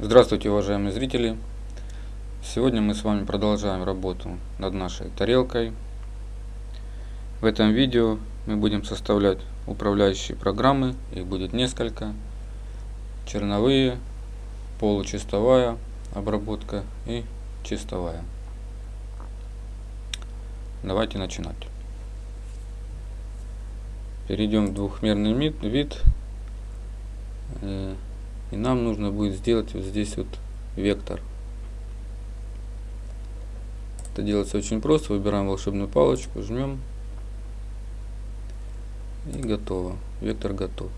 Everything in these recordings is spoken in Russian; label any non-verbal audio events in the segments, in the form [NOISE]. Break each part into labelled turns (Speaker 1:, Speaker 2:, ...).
Speaker 1: Здравствуйте, уважаемые зрители! Сегодня мы с вами продолжаем работу над нашей тарелкой. В этом видео мы будем составлять управляющие программы, их будет несколько. Черновые, получистовая обработка и чистовая. Давайте начинать. Перейдем в двухмерный вид. И нам нужно будет сделать вот здесь вот вектор. Это делается очень просто. Выбираем волшебную палочку, жмем. И готово. Вектор готов.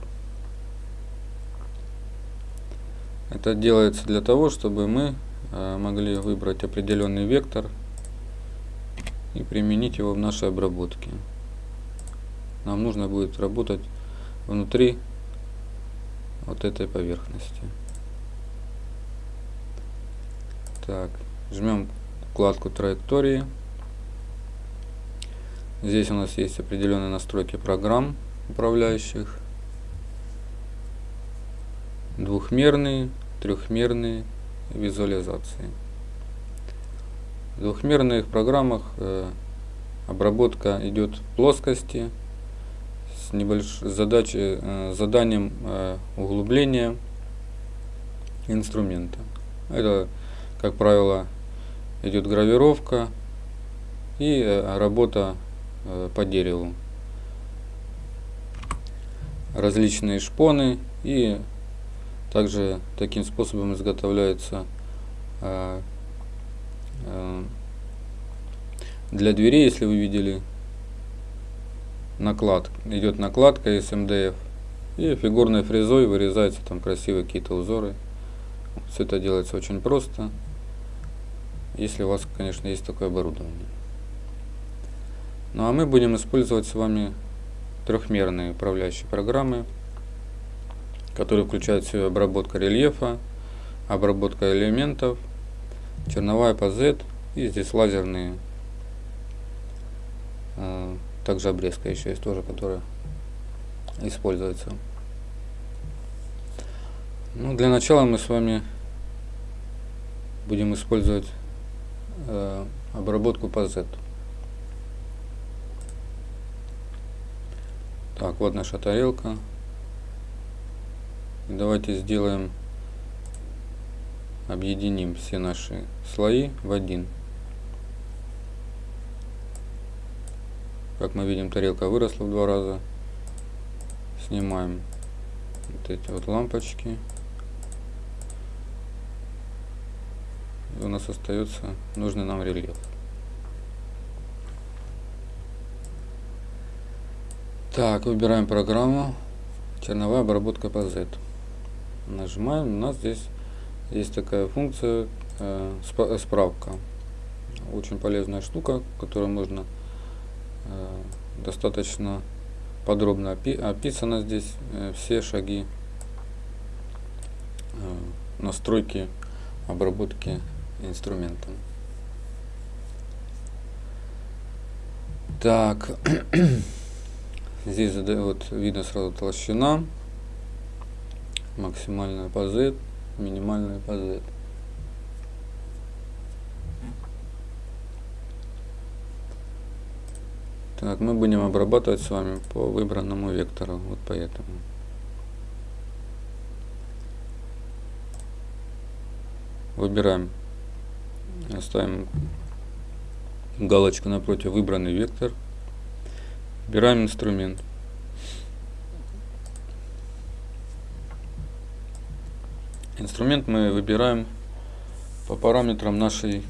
Speaker 1: Это делается для того, чтобы мы э, могли выбрать определенный вектор и применить его в нашей обработке. Нам нужно будет работать внутри вот этой поверхности. Так, жмем вкладку траектории. Здесь у нас есть определенные настройки программ управляющих. Двухмерные, трехмерные визуализации. В двухмерных программах э, обработка идет в плоскости с небольшой э, заданием э, углубления инструмента. Это, как правило, идет гравировка и э, работа по дереву. Различные шпоны и также таким способом изготовляется для дверей, если вы видели, наклад, идет накладка из МДФ. И фигурной фрезой вырезаются там красивые какие-то узоры. Все это делается очень просто. Если у вас, конечно, есть такое оборудование. Ну а мы будем использовать с вами трехмерные управляющие программы, которые включают в себя обработка рельефа, обработка элементов, черновая по Z и здесь лазерные э, также обрезка еще есть тоже, которая используется. Ну, для начала мы с вами будем использовать э, обработку по Z. Так, вот наша тарелка. И давайте сделаем, объединим все наши слои в один. Как мы видим, тарелка выросла в два раза. Снимаем вот эти вот лампочки. И у нас остается нужный нам рельеф. Так, выбираем программу. Черновая обработка по Z. Нажимаем. У нас здесь есть такая функция э, справка. Очень полезная штука, которую можно достаточно подробно описано здесь э, все шаги э, настройки обработки инструментом. Так, [CLEARS THROAT] здесь вот видно сразу толщина, максимальная по Z, минимальная по Z. Так, мы будем обрабатывать с вами по выбранному вектору, вот поэтому. Выбираем, ставим галочку напротив выбранный вектор, выбираем инструмент. Инструмент мы выбираем по параметрам нашей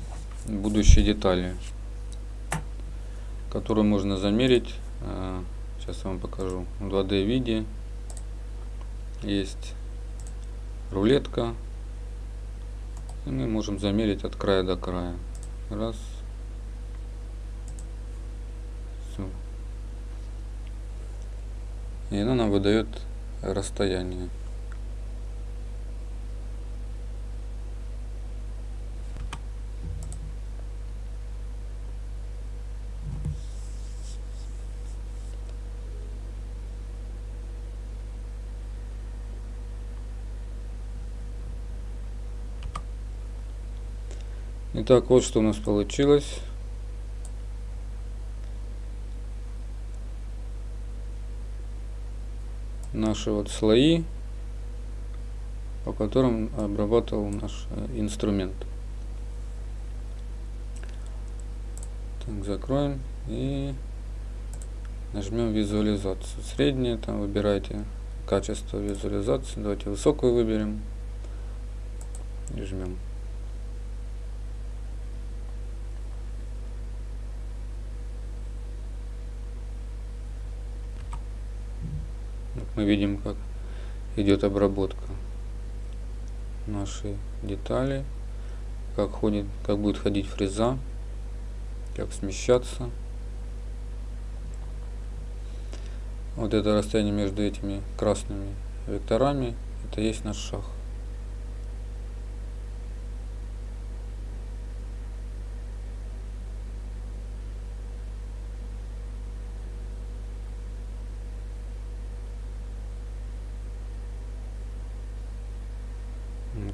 Speaker 1: будущей детали которую можно замерить. Э, сейчас я вам покажу. В 2D виде есть рулетка. И мы можем замерить от края до края. Раз. Все. И она нам выдает расстояние. Итак, вот что у нас получилось. Наши вот слои, по которым обрабатывал наш э, инструмент. Так, закроем и нажмем визуализацию. Среднее, там выбирайте качество визуализации. Давайте высокую выберем и жмем. Мы видим, как идет обработка нашей детали, как ходит, как будет ходить фреза, как смещаться. Вот это расстояние между этими красными векторами, это есть наш шаг.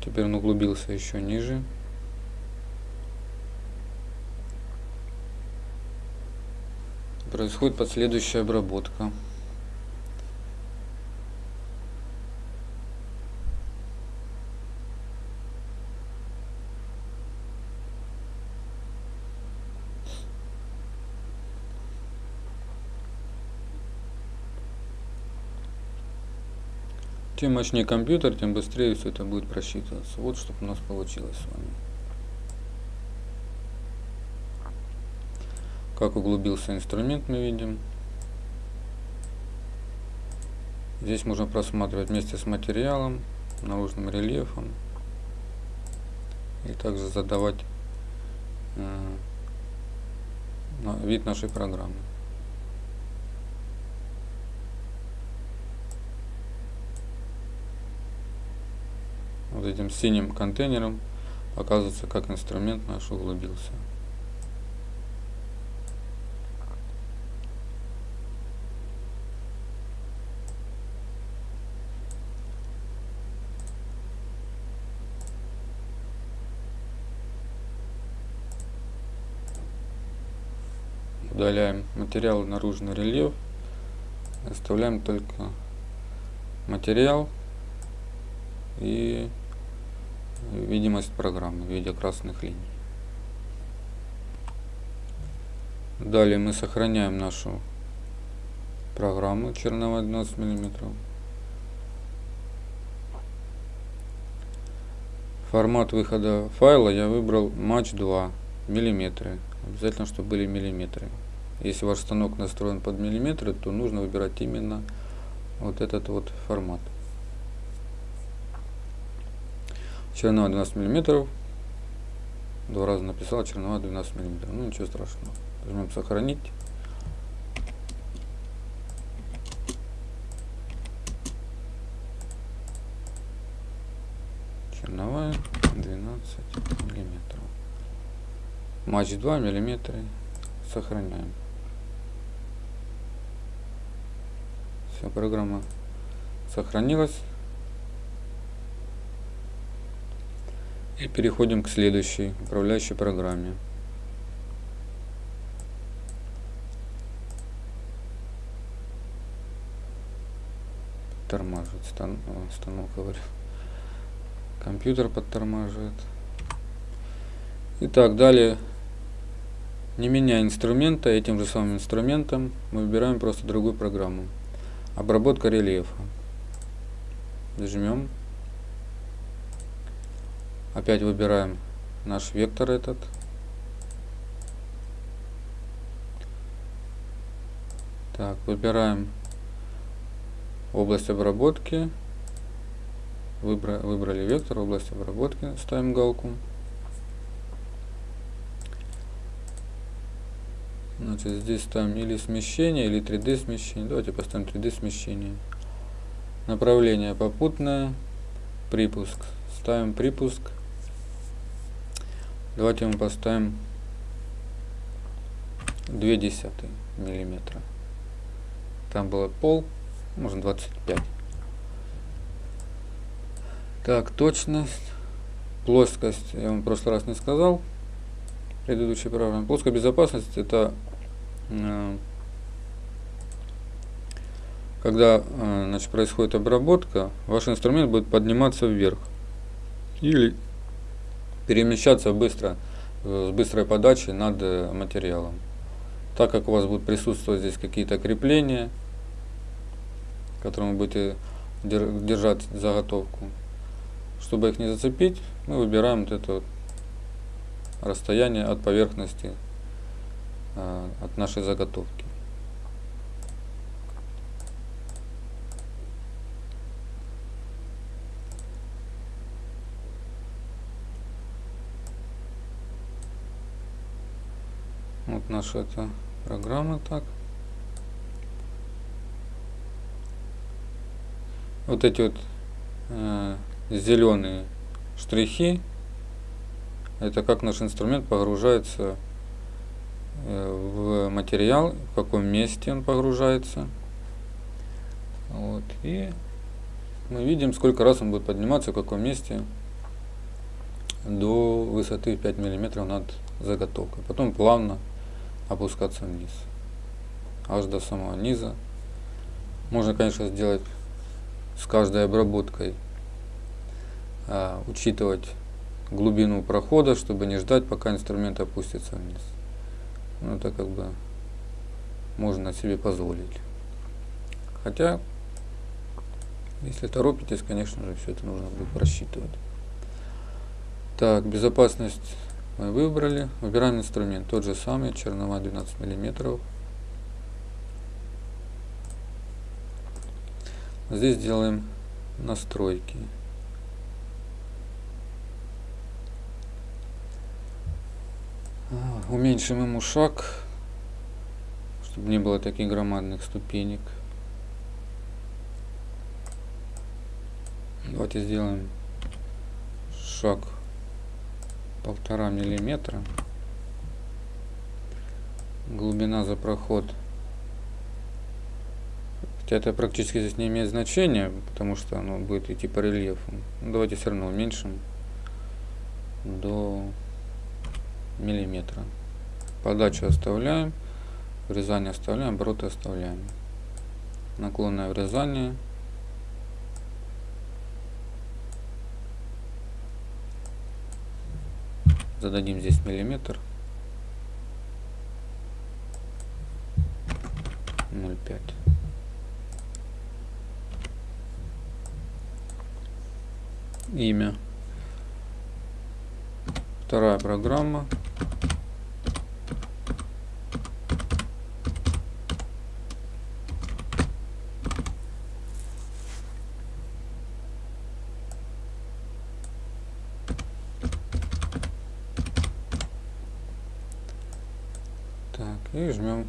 Speaker 1: Теперь он углубился еще ниже. Происходит последующая обработка. Чем мощнее компьютер, тем быстрее все это будет просчитываться. Вот что у нас получилось с вами. Как углубился инструмент мы видим. Здесь можно просматривать вместе с материалом, наружным рельефом. И также задавать э, вид нашей программы. Этим синим контейнером показывается, как инструмент наш углубился. Удаляем материал наружный рельеф. Оставляем только материал и видимость программы в виде красных линий. Далее мы сохраняем нашу программу черновая 12 мм. Формат выхода файла я выбрал Match 2 миллиметры. Обязательно, чтобы были миллиметры. Если ваш станок настроен под миллиметры, то нужно выбирать именно вот этот вот формат. Чернова 12 миллиметров. Два раза написал чернова 12 миллиметров. Ну ничего страшного. Нажмем сохранить. Черновая 12 миллиметров. Матч 2 миллиметра. Сохраняем. Все, программа сохранилась. И переходим к следующей управляющей программе. Подтормаживает стан, станок, говорю. Компьютер подтормаживает. Итак, далее, не меняя инструмента, этим же самым инструментом мы выбираем просто другую программу. Обработка рельефа. Нажмем Опять выбираем наш вектор этот. Так, выбираем область обработки. Выбра выбрали вектор, область обработки, ставим галку. Значит, здесь ставим или смещение, или 3D смещение. Давайте поставим 3D смещение. Направление попутное, припуск. Ставим припуск Давайте мы поставим 2 десятые миллиметра. Там было пол, можно 25. Так, точность, плоскость, я вам в прошлый раз не сказал. предыдущей программе. Плоская безопасность это э, когда э, значит, происходит обработка, ваш инструмент будет подниматься вверх или перемещаться быстро э, с быстрой подачей над материалом. Так как у вас будут присутствовать здесь какие-то крепления, которым вы будете держать заготовку, чтобы их не зацепить, мы выбираем вот это вот расстояние от поверхности, э, от нашей заготовки. Вот наша эта программа так. Вот эти вот э, зеленые штрихи, это как наш инструмент погружается э, в материал, в каком месте он погружается. Вот. И мы видим, сколько раз он будет подниматься, в каком месте до высоты 5 мм над заготовкой. Потом плавно опускаться вниз, аж до самого низа. Можно, конечно, сделать с каждой обработкой, а, учитывать глубину прохода, чтобы не ждать, пока инструмент опустится вниз. Ну, это как бы можно себе позволить. Хотя, если торопитесь, конечно же, все это нужно будет просчитывать. Так, безопасность мы выбрали. Выбираем инструмент. Тот же самый, чернова 12 миллиметров. Здесь делаем настройки. А, уменьшим ему шаг, чтобы не было таких громадных ступенек. Давайте сделаем шаг полтора миллиметра. Глубина за проход. Хотя это практически здесь не имеет значения потому что оно будет идти по рельефу. Ну, давайте все равно уменьшим до миллиметра. Подачу оставляем врезание оставляем обороты оставляем. Наклонное врезание зададим здесь миллиметр. 0,5 имя. Вторая программа и жмем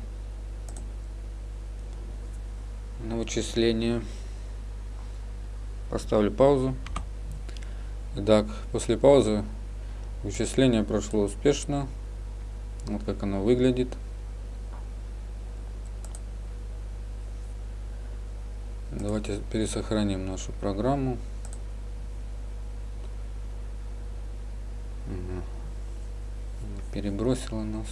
Speaker 1: на вычисление. Поставлю паузу. Итак, после паузы вычисление прошло успешно. Вот как оно выглядит. Давайте пересохраним нашу программу. Перебросила нас.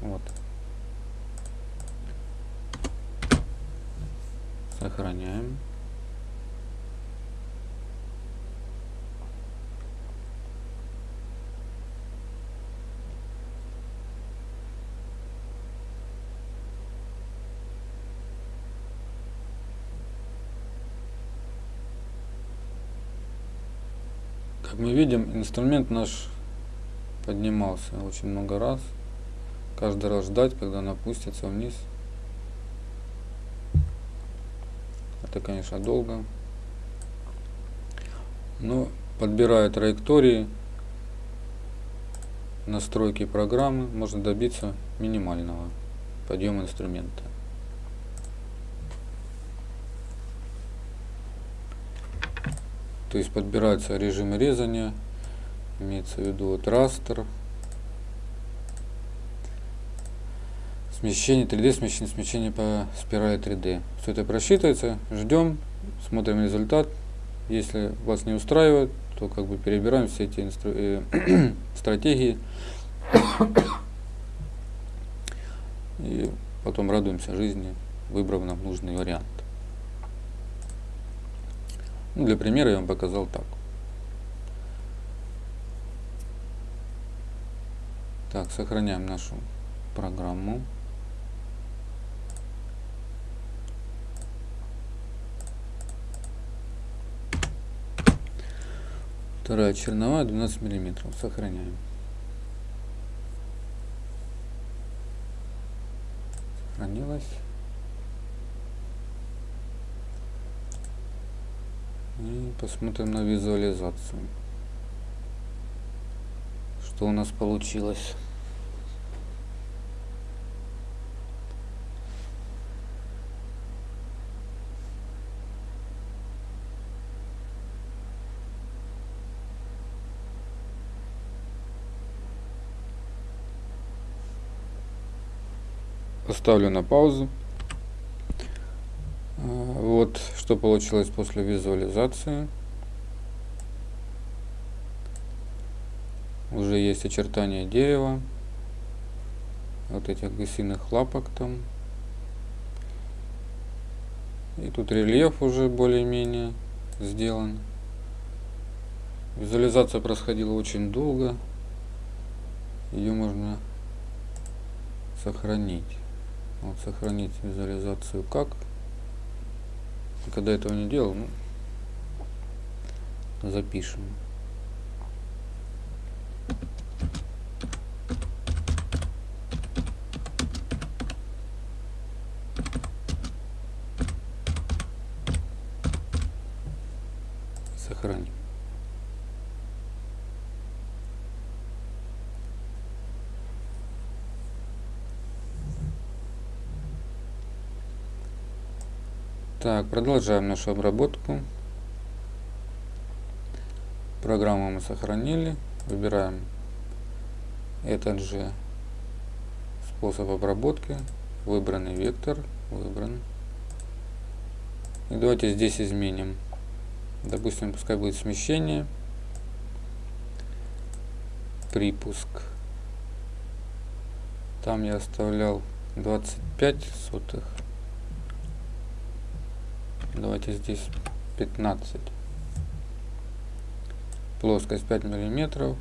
Speaker 1: Вот. Сохраняем. Как мы видим, инструмент наш поднимался очень много раз каждый раз ждать, когда она опустится вниз. Это, конечно, долго. Но подбирая траектории, настройки программы, можно добиться минимального подъема инструмента. То есть подбирается режим резания, имеется в виду вот растер, Смещение 3D, смещение, смещение по спирали 3D. Все это просчитывается, ждем, смотрим результат. Если вас не устраивает, то как бы перебираем все эти инстру... э, [COUGHS] стратегии и потом радуемся жизни, выбрав нам нужный вариант. Ну, для примера я вам показал так. Так, сохраняем нашу программу. Вторая черновая 12 миллиметров. Сохраняем. Сохранилась. И посмотрим на визуализацию. Что у нас получилось. Поставлю на паузу. А, вот что получилось после визуализации. Уже есть очертания дерева. Вот этих гусиных лапок там. И тут рельеф уже более-менее сделан. Визуализация происходила очень долго. Ее можно сохранить. Вот сохранить визуализацию как. Когда этого не делал, ну, запишем. Сохраним. Так, продолжаем нашу обработку. Программу мы сохранили. Выбираем этот же способ обработки. Выбранный вектор. Выбран. И давайте здесь изменим. Допустим, пускай будет смещение. Припуск. Там я оставлял 25 сотых. Давайте здесь 15. Плоскость 5 миллиметров.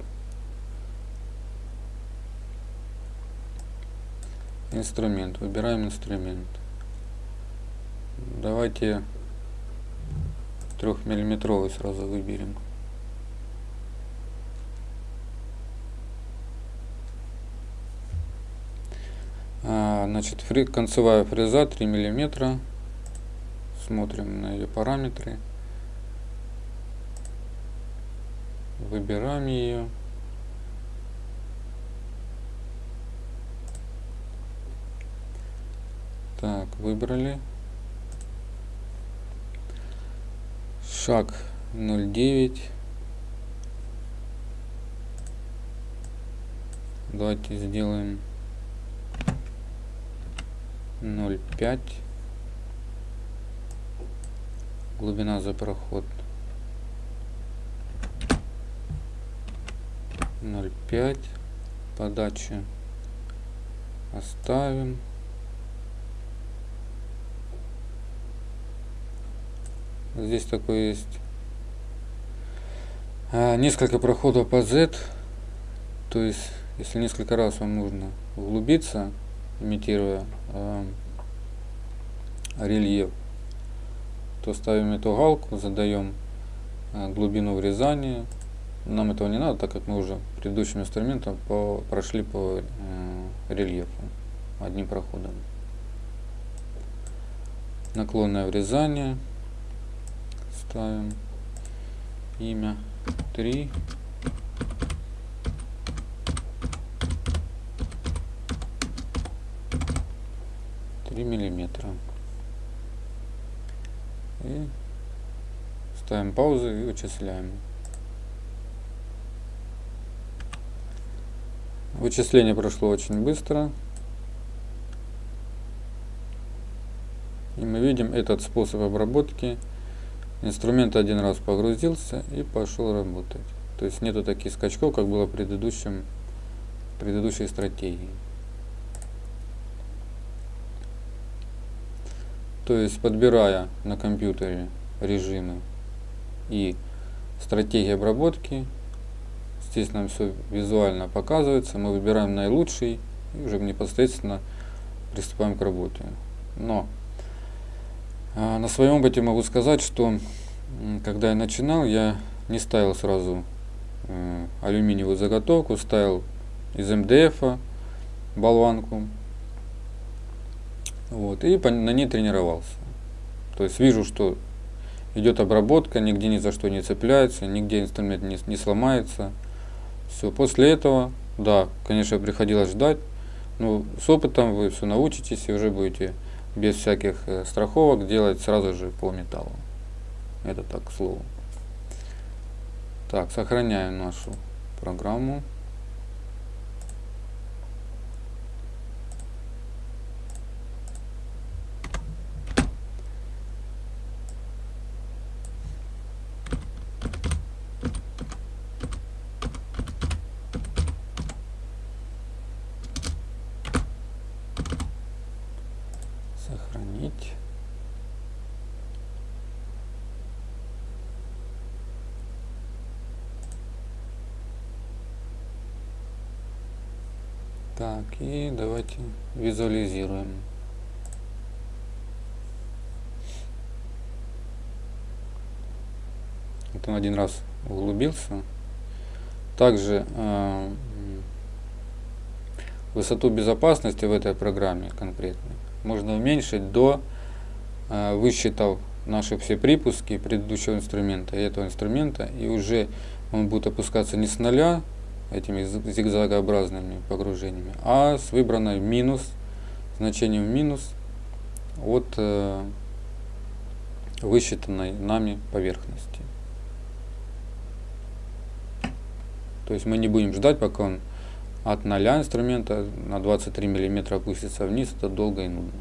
Speaker 1: Инструмент. Выбираем инструмент. Давайте трехмиллиметровый сразу выберем. А, значит, фри, концевая фреза 3 миллиметра смотрим на ее параметры, выбираем ее. Так, выбрали. Шаг 0,9. Давайте сделаем 0,5 глубина за проход. 0,5 подача оставим. Здесь такой есть а, несколько проходов по Z. То есть если несколько раз вам нужно углубиться имитируя э, рельеф то ставим эту галку, задаем э, глубину врезания. Нам этого не надо, так как мы уже предыдущим инструментом по, прошли по э, рельефу одним проходом. Наклонное врезание. Ставим имя 3. Три миллиметра. И ставим паузу и вычисляем. Вычисление прошло очень быстро. И мы видим этот способ обработки. Инструмент один раз погрузился и пошел работать. То есть нету таких скачков, как было в, предыдущем, предыдущей стратегии. То есть подбирая на компьютере режимы и стратегии обработки, здесь нам все визуально показывается, мы выбираем наилучший и уже непосредственно приступаем к работе. Но а, на своем опыте могу сказать, что когда я начинал, я не ставил сразу Э, алюминиевую заготовку, ставил из МДФ болванку. Вот, и на ней тренировался. То есть вижу, что идет обработка, нигде ни за что не цепляется, нигде инструмент не, не сломается. Все, после этого, да, конечно, приходилось ждать, но с опытом вы все научитесь и уже будете без всяких э, страховок делать сразу же по металлу. Это так, к слову. Так, сохраняем нашу программу. Так, и давайте визуализируем. Вот он один раз углубился. Также э, высоту безопасности в этой программе конкретно можно уменьшить до э, высчитав наши все припуски предыдущего инструмента и этого инструмента, и уже он будет опускаться не с нуля этими зигзагообразными погружениями, а с выбранной минус, значением минус от э, высчитанной нами поверхности. То есть мы не будем ждать, пока он от 0 инструмента на 23 мм опустится вниз, это долго и нудно.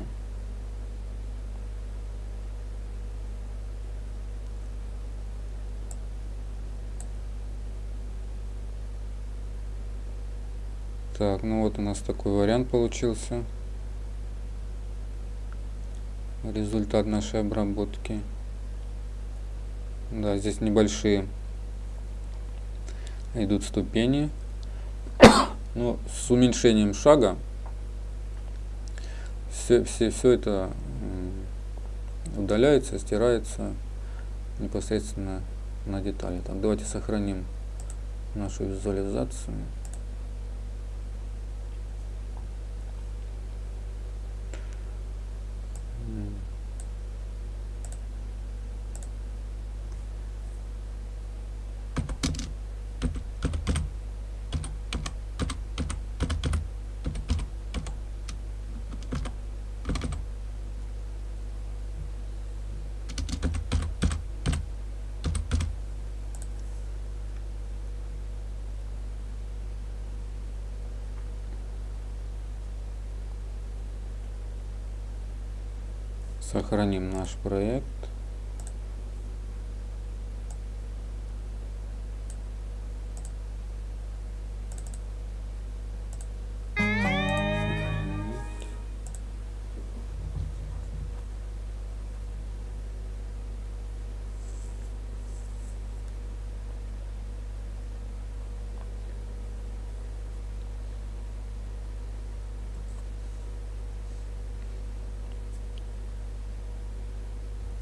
Speaker 1: Так, ну вот у нас такой вариант получился. Результат нашей обработки. Да, здесь небольшие идут ступени. [COUGHS] Но с уменьшением шага все, все, все это удаляется, стирается непосредственно на детали. Так, давайте сохраним нашу визуализацию. Сохраним наш проект.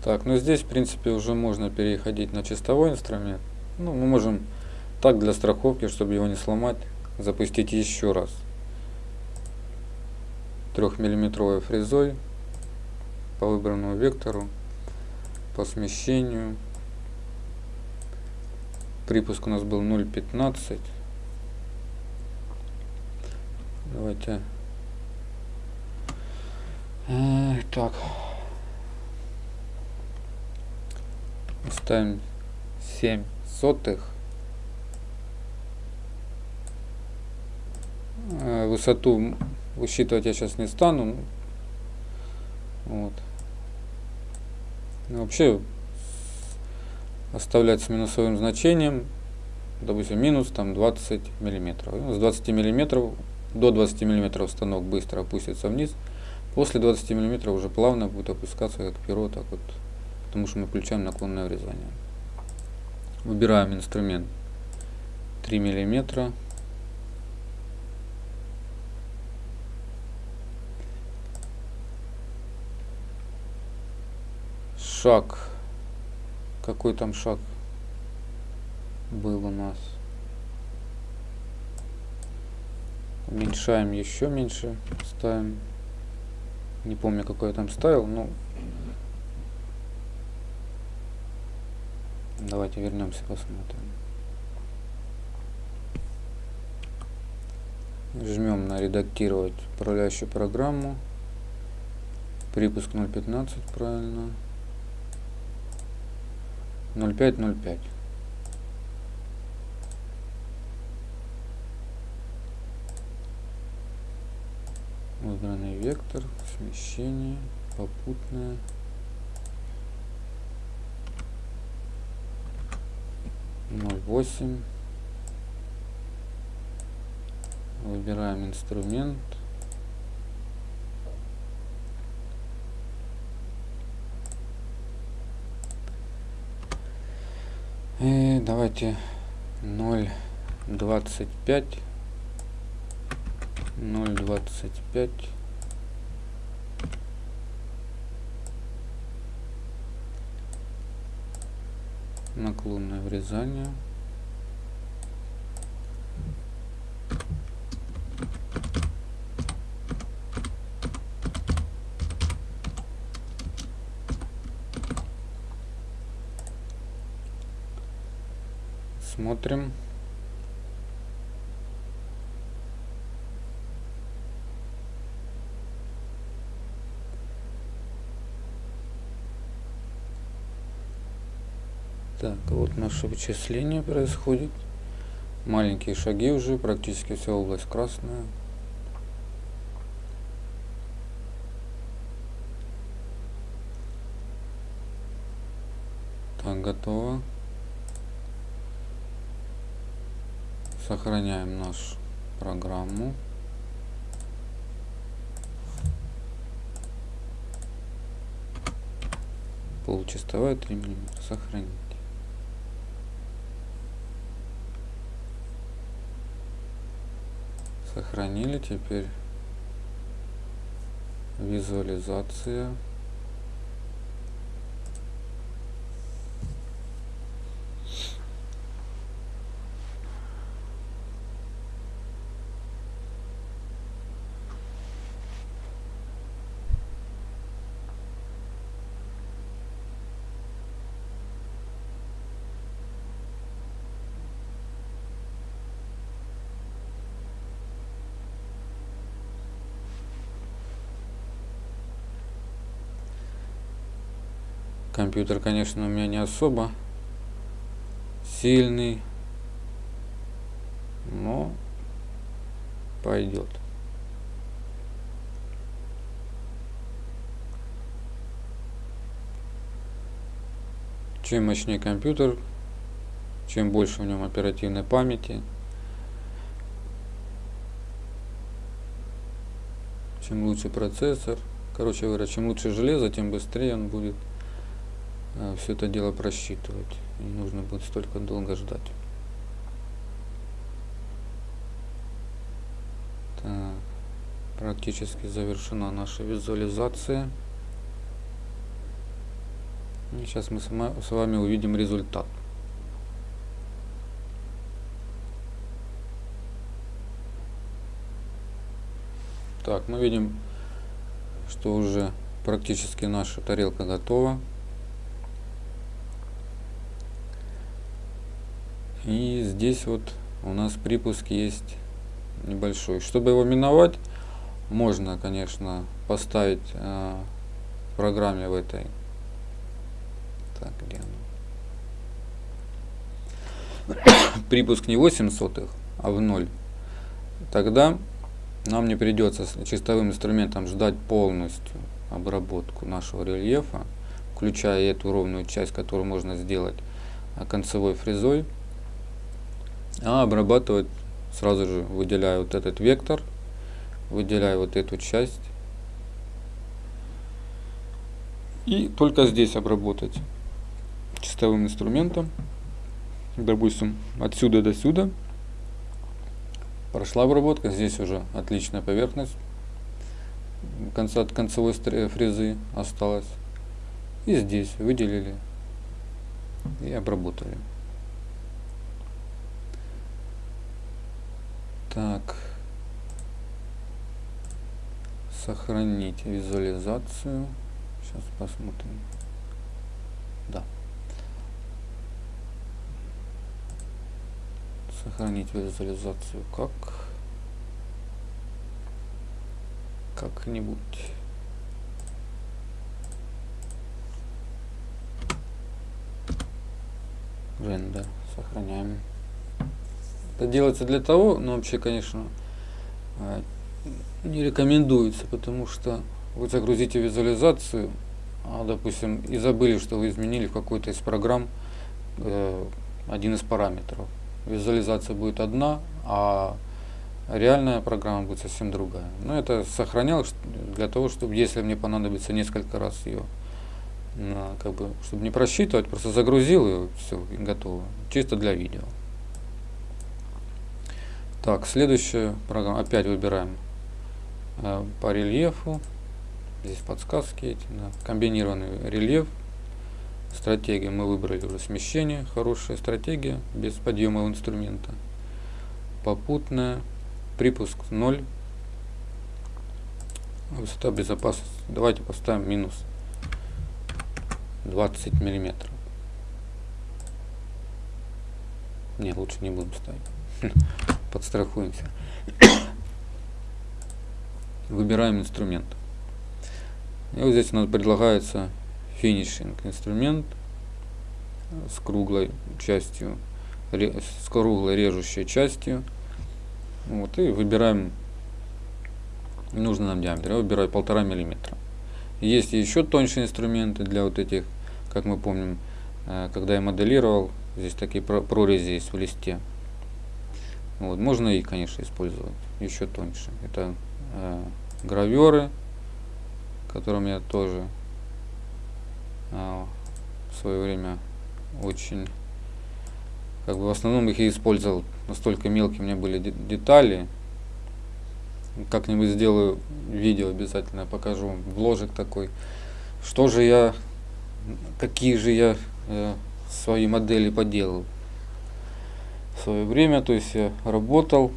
Speaker 1: Так, ну здесь, в принципе, уже можно переходить на чистовой инструмент. Ну, мы можем так для страховки, чтобы его не сломать, запустить еще раз. Трехмиллиметровой фрезой по выбранному вектору, по смещению. Припуск у нас был 0.15. Давайте. Так. Ставим 7 сотых. Э, высоту высчитывать я сейчас не стану. Вот. Вообще оставлять с минусовым значением, допустим, минус там 20 миллиметров. Ну, с 20 миллиметров до 20 миллиметров станок быстро опустится вниз. После 20 миллиметров уже плавно будет опускаться как перо, так вот, потому что мы включаем наклонное врезание. Выбираем инструмент 3 миллиметра. Шаг. Какой там шаг был у нас? Уменьшаем еще меньше. Ставим. Не помню, какой я там ставил, но Давайте вернемся, посмотрим. Жмем на редактировать управляющую программу. Припуск 0.15, правильно. 0.5.0.5. Выбранный вектор, смещение, попутное. 0.8 выбираем инструмент. И давайте 0.25 0.25 наклонное врезание. Смотрим. Так, вот наше вычисление происходит. Маленькие шаги уже, практически вся область красная. Так, готово. Сохраняем нашу программу. Полчастовая 3 мм. Сохранить. Сохранили теперь визуализация. Компьютер, конечно, у меня не особо сильный, но пойдет. Чем мощнее компьютер, чем больше в нем оперативной памяти, чем лучше процессор, короче говоря, чем лучше железо, тем быстрее он будет все это дело просчитывать. Не нужно будет столько долго ждать. Так, практически завершена наша визуализация. И сейчас мы с вами увидим результат. Так, мы видим, что уже практически наша тарелка готова. И здесь вот у нас припуск есть небольшой. Чтобы его миновать, можно, конечно, поставить э, в программе в этой. Так, где оно? [COUGHS] Припуск не 8 сотых, а в 0. Тогда нам не придется с чистовым инструментом ждать полностью обработку нашего рельефа. включая эту ровную часть, которую можно сделать а, концевой фрезой, а обрабатывать сразу же выделяю вот этот вектор, выделяю вот эту часть и только здесь обработать чистовым инструментом, допустим, отсюда до сюда. Прошла обработка, здесь уже отличная поверхность конца, от концевой фрезы осталось. И здесь выделили и обработали. Так. Сохранить визуализацию. Сейчас посмотрим. Да. Сохранить визуализацию как? Как-нибудь. Рендер. Сохраняем. Это делается для того, но вообще, конечно, а, не рекомендуется, потому что вы загрузите визуализацию, а, допустим, и забыли, что вы изменили в какой-то из программ э, один из параметров. Визуализация будет одна, а реальная программа будет совсем другая. Но это сохранял для того, чтобы, если мне понадобится несколько раз ее, как бы, чтобы не просчитывать, просто загрузил ее, все, и готово. Чисто для видео. Так, следующая программа. Опять выбираем э, по рельефу. Здесь подсказки эти. Да. Комбинированный рельеф. Стратегия мы выбрали уже смещение. Хорошая стратегия, без подъема инструмента. Попутная. Припуск 0. Высота безопасности. Давайте поставим минус 20 миллиметров. Не, лучше не будем ставить. [LAUGHS] Подстрахуемся. [COUGHS] Выбираем инструмент. И вот здесь у нас предлагается финишинг инструмент с круглой частью, с круглой режущей частью. Вот, и выбираем нужный нам диаметр. Я выбираю полтора миллиметра. Есть еще тоньше инструменты для вот этих, как мы помним, э, когда я моделировал, здесь такие прорези есть в листе. Вот, можно и, конечно, использовать еще тоньше. Это э, граверы, которым я тоже э, в свое время очень как бы в основном их и использовал. Настолько мелкие у меня были детали. Как-нибудь сделаю видео обязательно, покажу вложек такой. Что же я, какие же я э, свои модели поделал свое время. То есть я работал,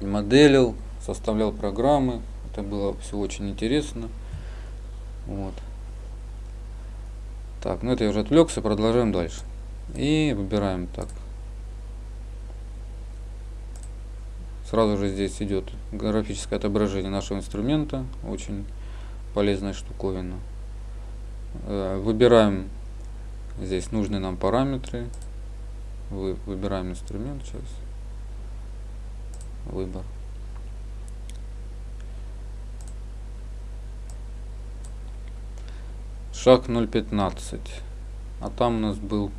Speaker 1: моделил, составлял программы. Это было все очень интересно. Вот. Так, ну это я уже отвлекся, продолжаем дальше. И выбираем так. Сразу же здесь идет графическое отображение нашего инструмента. Очень полезная штуковина. Э, выбираем здесь нужные нам параметры. Вы, выбираем инструмент сейчас. Выбор. Шаг 0.15. А там у нас был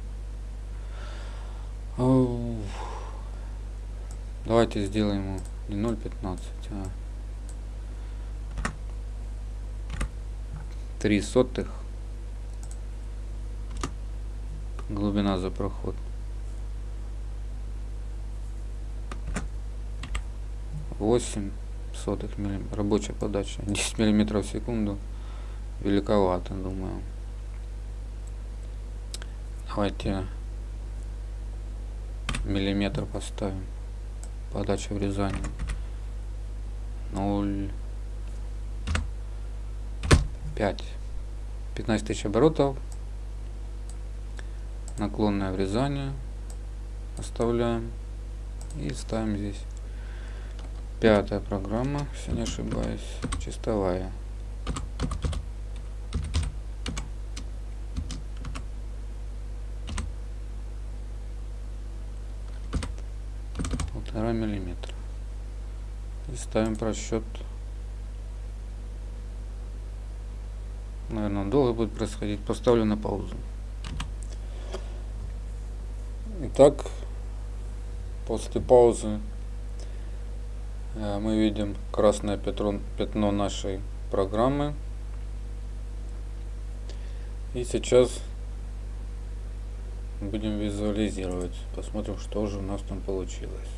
Speaker 1: Давайте сделаем не 0.15, а 3 сотых глубина за проход. 8 сотых миллиметров. Рабочая подача. [LAUGHS] 10 миллиметров в секунду. Великовато, думаю. Давайте миллиметр поставим подача врезания 0 5 15 тысяч оборотов наклонное врезание оставляем и ставим здесь пятая программа если не ошибаюсь чистовая полтора миллиметра и ставим просчет Наверное, долго будет происходить. Поставлю на паузу. Итак, после паузы мы видим красное пятно, пятно нашей программы. И сейчас будем визуализировать. Посмотрим, что же у нас там получилось.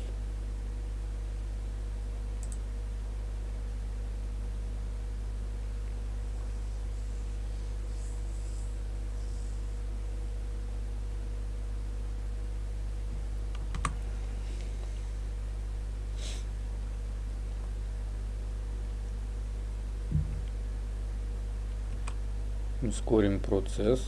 Speaker 1: Ускорим процесс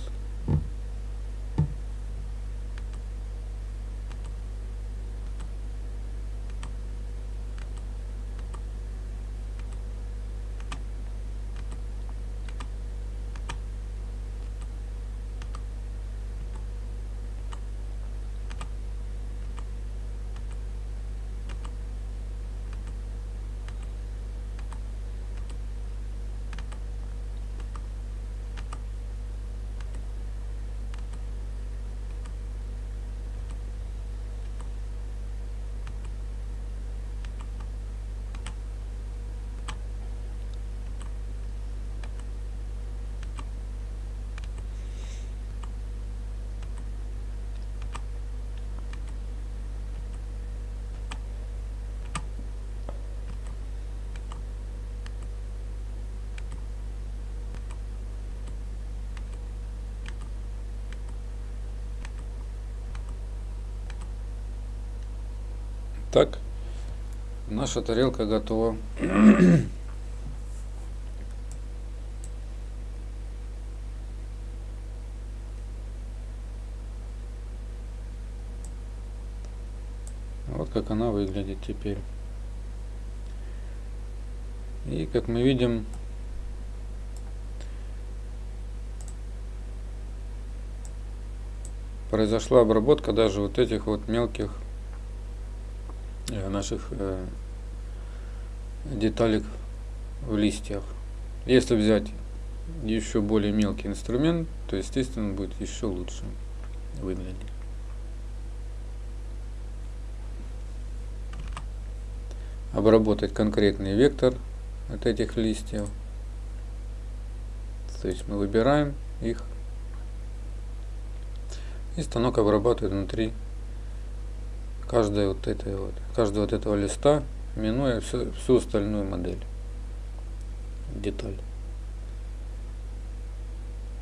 Speaker 1: Так, наша тарелка готова. Вот как она выглядит теперь. И как мы видим, произошла обработка даже вот этих вот мелких наших э, деталек в листьях. Если взять еще более мелкий инструмент, то естественно будет еще лучше выглядеть. Обработать конкретный вектор от этих листьев. То есть мы выбираем их и станок обрабатывает внутри каждой вот этой вот, каждого вот этого листа, минуя всю, всю остальную модель, деталь.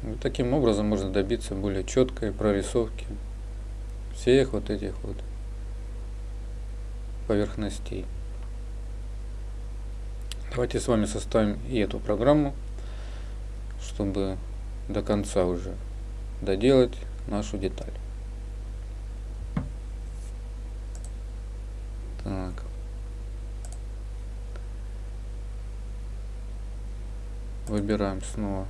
Speaker 1: И таким образом можно добиться более четкой прорисовки всех вот этих вот поверхностей. Давайте с вами составим и эту программу, чтобы до конца уже доделать нашу деталь. Так. Выбираем снова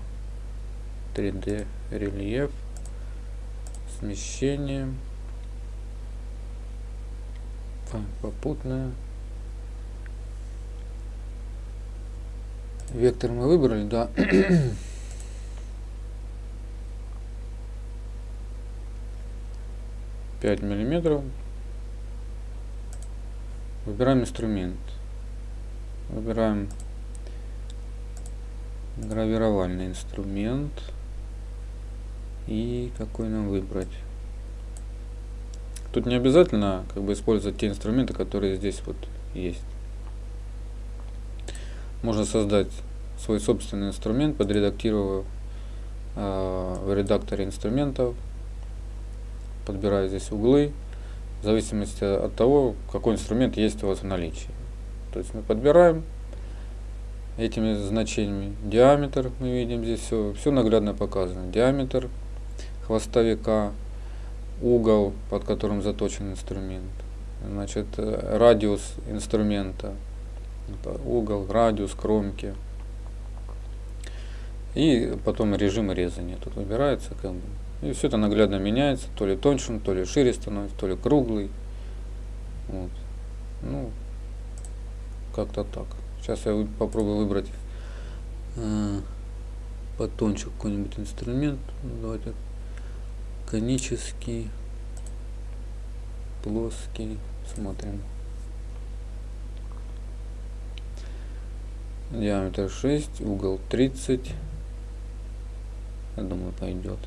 Speaker 1: 3D рельеф, смещение, попутное. Вектор мы выбрали, да. [CLEARS THROAT] Пять миллиметров Выбираем инструмент. Выбираем гравировальный инструмент. И какой нам выбрать? Тут не обязательно как бы использовать те инструменты, которые здесь вот есть. Можно создать свой собственный инструмент, подредактировав э, в редакторе инструментов, подбирая здесь углы, в зависимости от того, какой инструмент есть у вас в наличии. То есть мы подбираем этими значениями диаметр, мы видим здесь все, все наглядно показано. Диаметр хвостовика, угол, под которым заточен инструмент, значит, радиус инструмента, угол, радиус кромки. И потом режим резания тут выбирается, как бы, и все это наглядно меняется, то ли тоньше, то ли шире становится, то ли круглый. Вот. Ну, как-то так. Сейчас я попробую выбрать э, потоньше какой-нибудь инструмент. Давайте конический, плоский. Смотрим. Диаметр 6, угол 30. Я думаю, пойдет.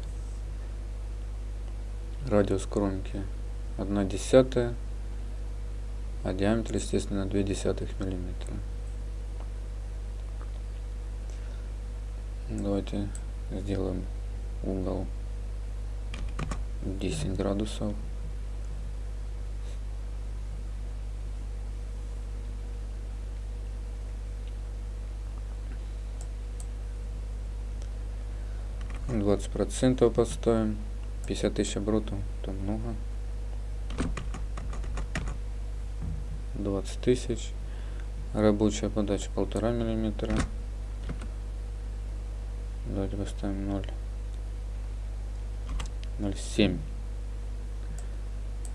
Speaker 1: Радиус кромки 1 десятая, а диаметр, естественно, 2 десятых миллиметра. Давайте сделаем угол 10 градусов. Двадцать процентов поставим. 50 тысяч оборотов, это много. 20 тысяч. Рабочая подача полтора миллиметра. Давайте поставим 0. 0,7.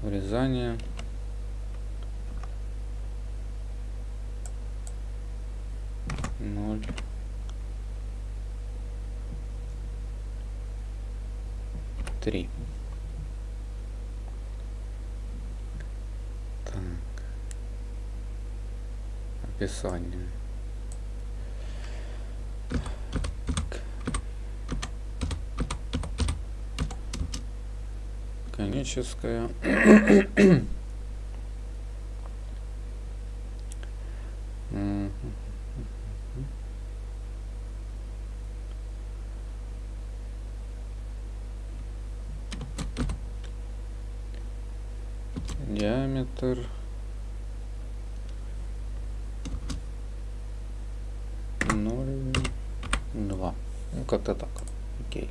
Speaker 1: Врезание. Ноль. Три. Так. Описание. коническая. Диаметр. Ноль два. Ну, как-то так. Окей.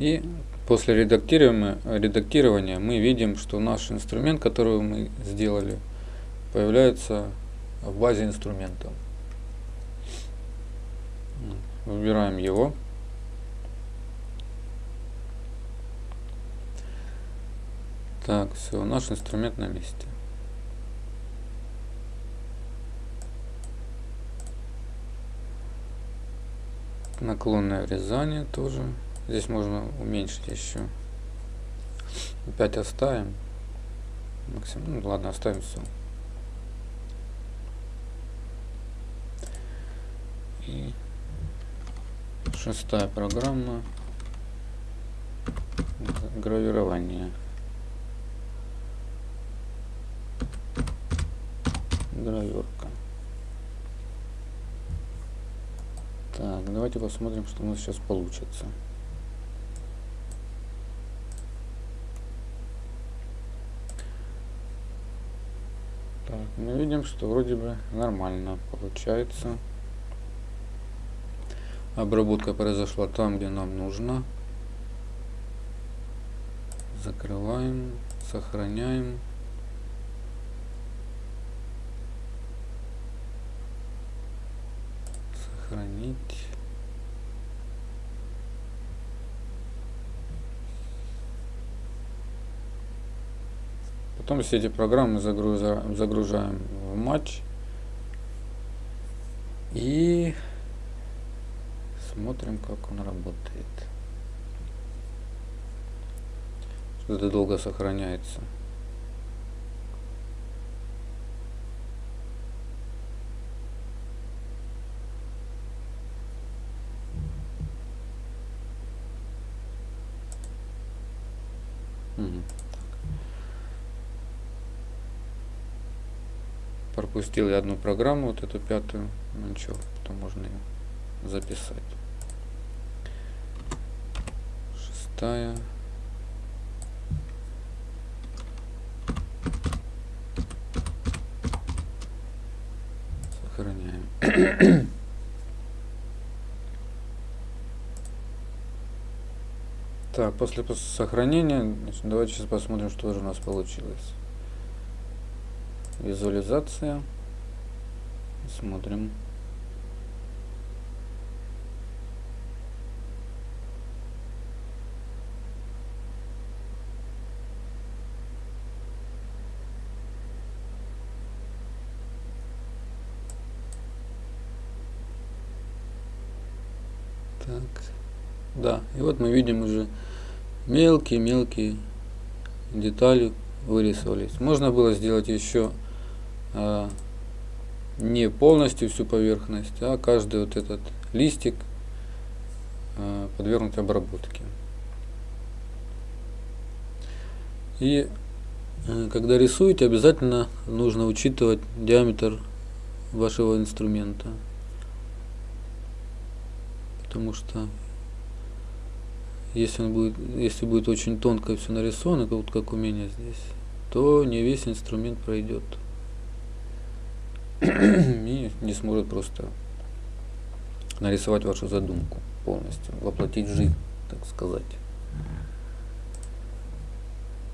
Speaker 1: И после редактирования, редактирования мы видим, что наш инструмент, который мы сделали, появляется в базе инструментов. Выбираем его. Так, все, наш инструмент на месте. Наклонное врезание тоже. Здесь можно уменьшить еще. Опять оставим. Максимум. Ну ладно, оставим все. И шестая программа. Гравирование. Граверка. Так, давайте посмотрим, что у нас сейчас получится. мы видим, что вроде бы нормально получается. Обработка произошла там, где нам нужно. Закрываем, сохраняем. Сохранить. Потом все эти программы загружаем, загружаем в матч. И смотрим, как он работает. Что-то долго сохраняется. Пропустил я одну программу, вот эту пятую, ну ничего, потом можно ее записать. Шестая. Сохраняем. [COUGHS] Так, после сохранения, значит, давайте сейчас посмотрим, что же у нас получилось визуализация. Смотрим. Так. Да, и вот мы видим уже мелкие-мелкие детали вырисовались. Можно было сделать еще а, не полностью всю поверхность, а каждый вот этот листик а, подвергнуть обработке. И а, когда рисуете, обязательно нужно учитывать диаметр вашего инструмента. Потому что если он будет, если будет очень тонко все нарисовано, вот как у меня здесь, то не весь инструмент пройдет. [CLEARS THROAT] И не сможет просто нарисовать вашу задумку полностью, воплотить жизнь, так сказать.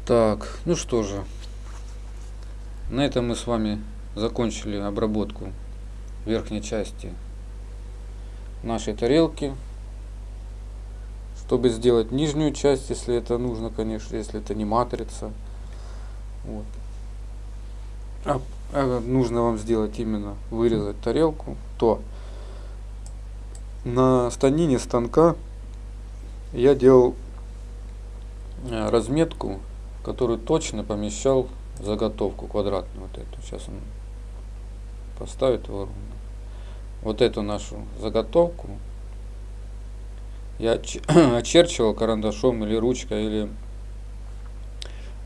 Speaker 1: Так, ну что же, на этом мы с вами закончили обработку верхней части нашей тарелки чтобы сделать нижнюю часть, если это нужно, конечно, если это не матрица. Вот. А, нужно вам сделать именно вырезать тарелку, то на станине станка я делал э, разметку, которую точно помещал заготовку квадратную вот эту. Сейчас он поставит его ровно. Вот эту нашу заготовку я [CLEARS THROAT] очерчивал карандашом или ручкой, или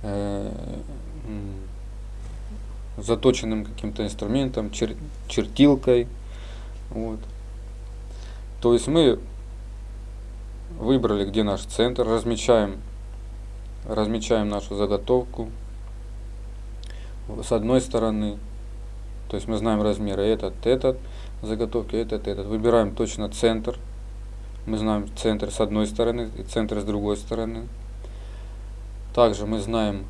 Speaker 1: э, заточенным каким-то инструментом, чер, чертилкой. Вот. То есть мы выбрали, где наш центр, размечаем, размечаем нашу заготовку с одной стороны. То есть мы знаем размеры этот, этот, заготовки этот, этот. Выбираем точно центр мы знаем центр с одной стороны и центр с другой стороны. Также мы знаем,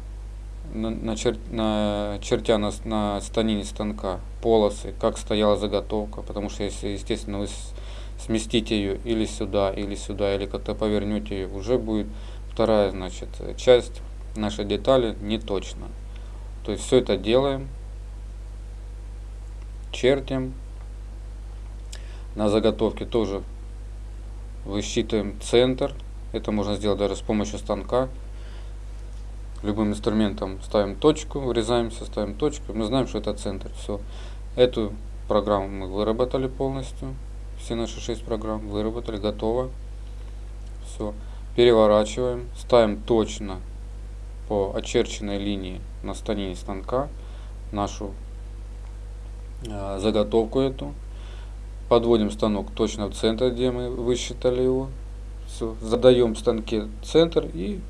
Speaker 1: начер, начертя на, на станине станка полосы, как стояла заготовка, потому что если, естественно, вы сместите ее или сюда, или сюда, или как-то повернете ее, уже будет вторая значит, часть нашей детали не точно. То есть все это делаем, чертим. На заготовке тоже высчитываем центр. Это можно сделать даже с помощью станка. Любым инструментом ставим точку, врезаемся, ставим точку. Мы знаем, что это центр. Все. Эту программу мы выработали полностью. Все наши шесть программ выработали, готово. Все. Переворачиваем, ставим точно по очерченной линии на станине станка нашу э, заготовку эту подводим станок точно в центр, где мы высчитали его. Все, задаем станке центр и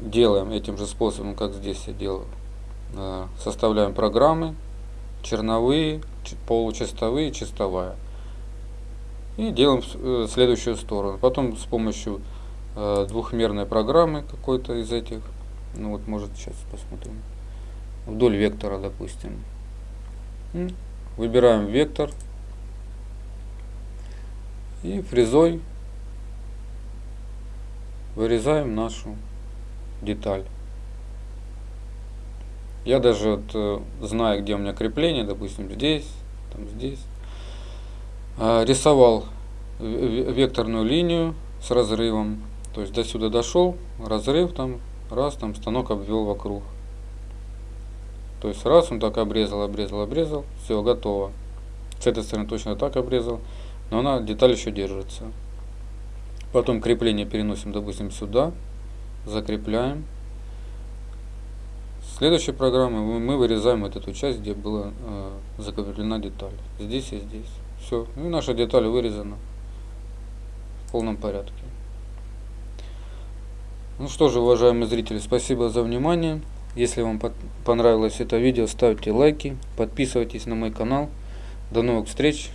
Speaker 1: делаем этим же способом, как здесь я делаю. А, составляем программы, черновые, получастовые, чистовая. И делаем э, следующую сторону. Потом с помощью э, двухмерной программы какой-то из этих, ну вот может сейчас посмотрим, вдоль вектора, допустим. Выбираем вектор, и фрезой вырезаем нашу деталь. Я даже вот, э, знаю, где у меня крепление, допустим, здесь, там здесь. А, рисовал векторную линию с разрывом. То есть до сюда дошел, разрыв там, раз, там станок обвел вокруг. То есть раз он так обрезал, обрезал, обрезал, все, готово. С этой стороны точно так обрезал но она деталь еще держится. Потом крепление переносим, допустим, сюда, закрепляем. Следующей программы мы вырезаем вот эту часть, где была э, закреплена деталь. Здесь и здесь. Все. И наша деталь вырезана в полном порядке. Ну что же, уважаемые зрители, спасибо за внимание. Если вам понравилось это видео, ставьте лайки, подписывайтесь на мой канал. До новых встреч!